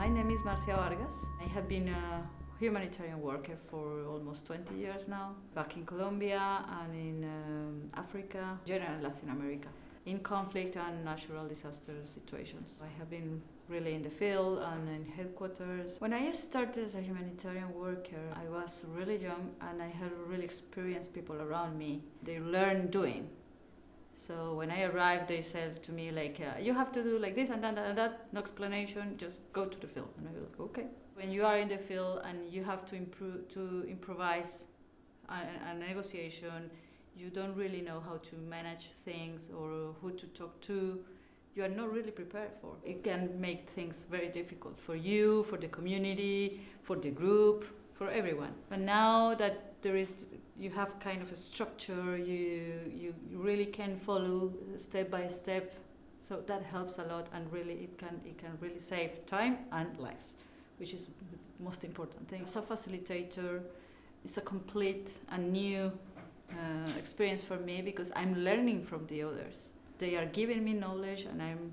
My name is Marcia Vargas. I have been a humanitarian worker for almost 20 years now, back in Colombia and in um, Africa, generally Latin America, in conflict and natural disaster situations. I have been really in the field and in headquarters. When I started as a humanitarian worker, I was really young and I had really experienced people around me. They learn doing. So when I arrived, they said to me like, uh, "You have to do like this and that and that. No explanation. Just go to the field." And I was like, "Okay." When you are in the field and you have to improve to improvise a, a negotiation, you don't really know how to manage things or who to talk to. You are not really prepared for. It can make things very difficult for you, for the community, for the group, for everyone. But now that there is you have kind of a structure you you really can follow step by step. So that helps a lot and really it can it can really save time and lives which is the most important thing. As a facilitator. It's a complete and new uh, experience for me because i'm learning from the others. They are giving me knowledge and i'm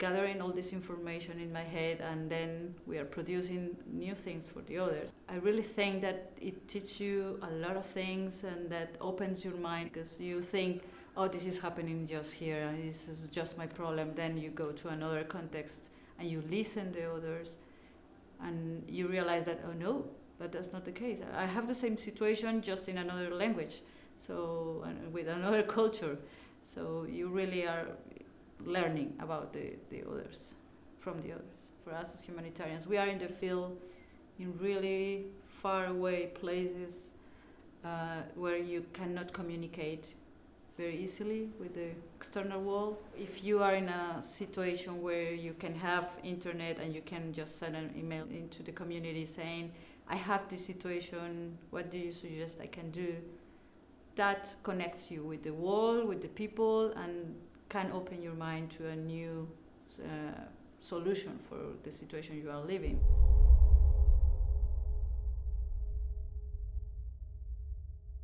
gathering all this information in my head and then we are producing new things for the others. I really think that it teaches you a lot of things and that opens your mind because you think, oh, this is happening just here and this is just my problem. Then you go to another context and you listen to others and you realize that, oh no, but that's not the case. I have the same situation just in another language, so with another culture. So you really are learning about the, the others, from the others. For us as humanitarians, we are in the field in really far away places uh, where you cannot communicate very easily with the external world. If you are in a situation where you can have internet and you can just send an email into the community saying, I have this situation, what do you suggest I can do? That connects you with the world, with the people, and can open your mind to a new uh, solution for the situation you are living.